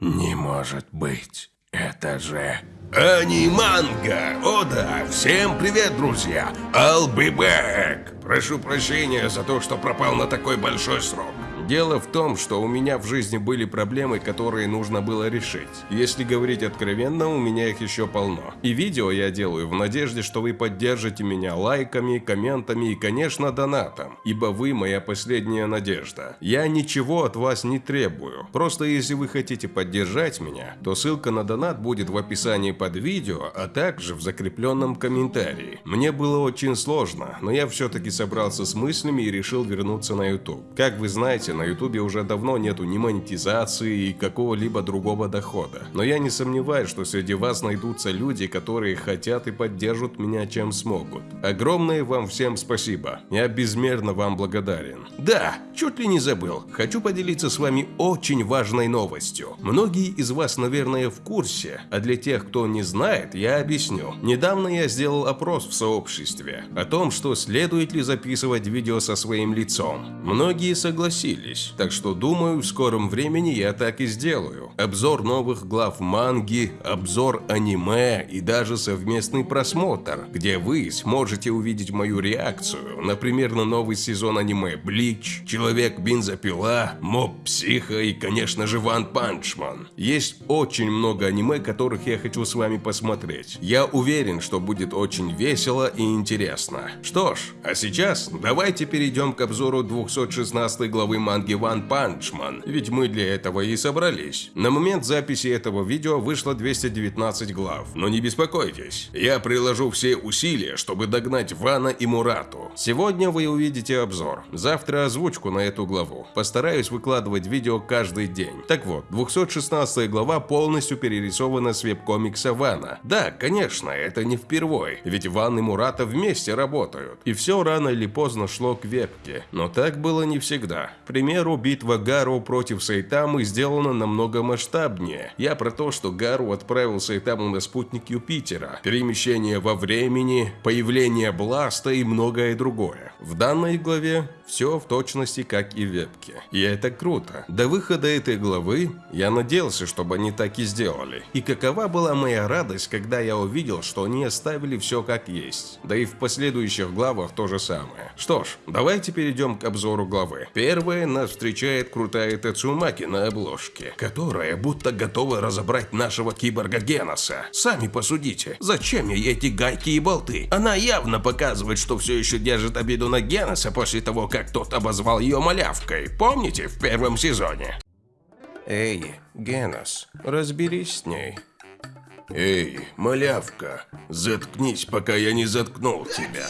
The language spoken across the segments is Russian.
Не может быть. Это же... Аниманга! О да! Всем привет, друзья! I'll be back! Прошу прощения за то, что пропал на такой большой срок. Дело в том, что у меня в жизни были проблемы, которые нужно было решить. Если говорить откровенно, у меня их еще полно. И видео я делаю в надежде, что вы поддержите меня лайками, комментами и, конечно, донатом. Ибо вы моя последняя надежда. Я ничего от вас не требую. Просто если вы хотите поддержать меня, то ссылка на донат будет в описании под видео, а также в закрепленном комментарии. Мне было очень сложно, но я все-таки собрался с мыслями и решил вернуться на YouTube. Как вы знаете, на ютубе уже давно нету ни монетизации и какого-либо другого дохода. Но я не сомневаюсь, что среди вас найдутся люди, которые хотят и поддержат меня чем смогут. Огромное вам всем спасибо. Я безмерно вам благодарен. Да, чуть ли не забыл. Хочу поделиться с вами очень важной новостью. Многие из вас, наверное, в курсе, а для тех, кто не знает, я объясню. Недавно я сделал опрос в сообществе о том, что следует ли записывать видео со своим лицом. Многие согласились согласились, так что думаю, в скором времени я так и сделаю. Обзор новых глав манги, обзор аниме и даже совместный просмотр, где вы сможете увидеть мою реакцию, например, на новый сезон аниме Bleach, Человек-бензопила, Mob Psycho и, конечно же, One Punch Man. Есть очень много аниме, которых я хочу с вами посмотреть. Я уверен, что будет очень весело и интересно. Что ж, а сейчас давайте перейдем к обзору 216 главы манги манги One Punch Man, ведь мы для этого и собрались. На момент записи этого видео вышло 219 глав, но не беспокойтесь, я приложу все усилия, чтобы догнать Вана и Мурату. Сегодня вы увидите обзор, завтра озвучку на эту главу. Постараюсь выкладывать видео каждый день. Так вот, 216 глава полностью перерисована с веб-комикса Вана. Да, конечно, это не впервой, ведь Ван и Мурата вместе работают. И все рано или поздно шло к вебке. Но так было не всегда. Пример примеру, битва Гару против Сайтамы сделана намного масштабнее. Я про то, что Гару отправил Сайтаму на спутник Юпитера, перемещение во времени, появление Бласта и многое другое. В данной главе все в точности как и в вебке. И это круто. До выхода этой главы я надеялся, чтобы они так и сделали. И какова была моя радость, когда я увидел, что они оставили все как есть. Да и в последующих главах то же самое. Что ж, давайте перейдем к обзору главы. Первая нас встречает крутая Тацумаки на обложке, которая будто готова разобрать нашего киборга Геноса. Сами посудите, зачем ей эти гайки и болты? Она явно показывает, что все еще держит обиду на Геноса после того, как как тот обозвал ее малявкой, помните, в первом сезоне? Эй, Генос, разберись с ней. Эй, малявка, заткнись, пока я не заткнул тебя.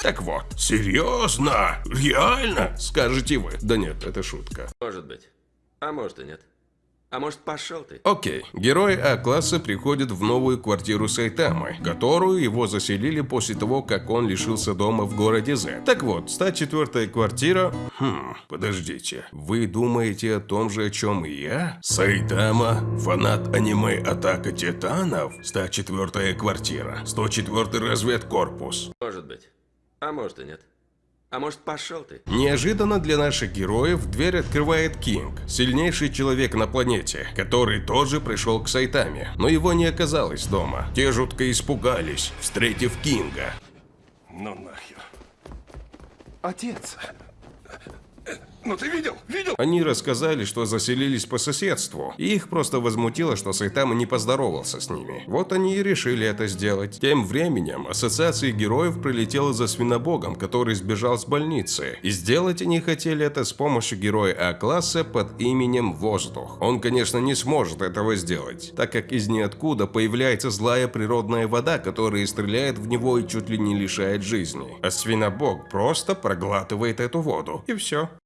Так вот, серьезно? Реально? Скажете вы. Да нет, это шутка. Может быть. А может и нет. А может, пошел ты? Окей. Герой А-класса приходит в новую квартиру Сайтамы, которую его заселили после того, как он лишился дома в городе З. Так вот, 104-я квартира... Хм, подождите. Вы думаете о том же, о чем и я? Сайтама, фанат аниме Атака Титанов, 104-я квартира, 104-й разведкорпус. Может быть. А может и нет. А может, пошел ты? Неожиданно для наших героев дверь открывает Кинг, сильнейший человек на планете, который тоже пришел к Сайтаме, но его не оказалось дома. Те жутко испугались, встретив Кинга. Ну нахер. Отец, ну ты видел? Видел? Они рассказали, что заселились по соседству, и их просто возмутило, что Сайтама не поздоровался с ними. Вот они и решили это сделать. Тем временем Ассоциация героев прилетела за свинобогом, который сбежал с больницы. И сделать они хотели это с помощью героя А-класса под именем Воздух. Он, конечно, не сможет этого сделать, так как из ниоткуда появляется злая природная вода, которая стреляет в него и чуть ли не лишает жизни. А свинобог просто проглатывает эту воду. И все.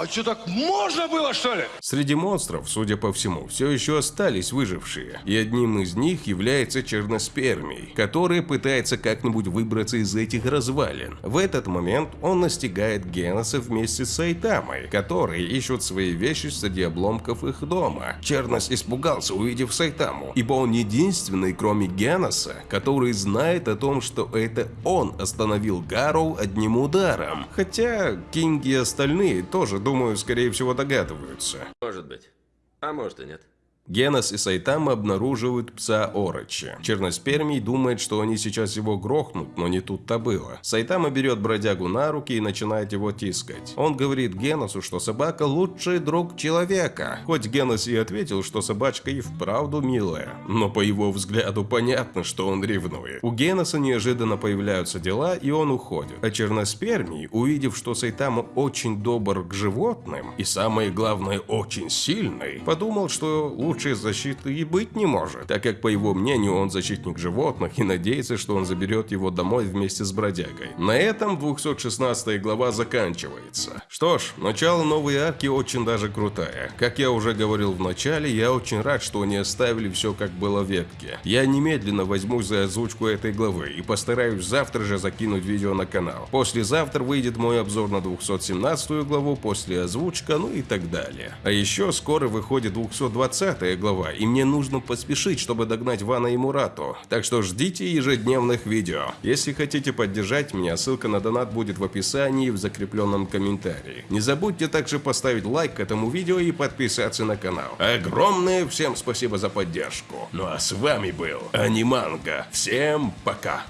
А что, так можно было, что ли? Среди монстров, судя по всему, все еще остались выжившие. И одним из них является черноспермий, который пытается как-нибудь выбраться из этих развалин. В этот момент он настигает Геноса вместе с Сайтамой, которые ищут свои вещи среди обломков их дома. Чернос испугался, увидев Сайтаму, ибо он единственный, кроме Геноса, который знает о том, что это он остановил Гарроу одним ударом. Хотя Кинг и остальные тоже думаю, скорее всего догадываются. Может быть. А может и нет. Генос и Сайтама обнаруживают пса Орочи. Черноспермий думает, что они сейчас его грохнут, но не тут-то было. Сайтама берет бродягу на руки и начинает его тискать. Он говорит Геносу, что собака лучший друг человека. Хоть Генос и ответил, что собачка и вправду милая, но по его взгляду понятно, что он ревнует. У Геноса неожиданно появляются дела, и он уходит. А Черноспермий, увидев, что Сайтама очень добр к животным, и самое главное, очень сильный, подумал, что лучшей защиты и быть не может, так как, по его мнению, он защитник животных и надеется, что он заберет его домой вместе с бродягой. На этом 216 глава заканчивается. Что ж, начало новой арки очень даже крутая. Как я уже говорил в начале, я очень рад, что они оставили все как было в ветке. Я немедленно возьмусь за озвучку этой главы и постараюсь завтра же закинуть видео на канал. Послезавтра выйдет мой обзор на 217 главу, после озвучка, ну и так далее. А еще скоро выходит 220 глава, и мне нужно поспешить, чтобы догнать Вана и Мурату. Так что ждите ежедневных видео. Если хотите поддержать меня, ссылка на донат будет в описании и в закрепленном комментарии. Не забудьте также поставить лайк к этому видео и подписаться на канал. Огромное всем спасибо за поддержку. Ну а с вами был Аниманга. Всем пока.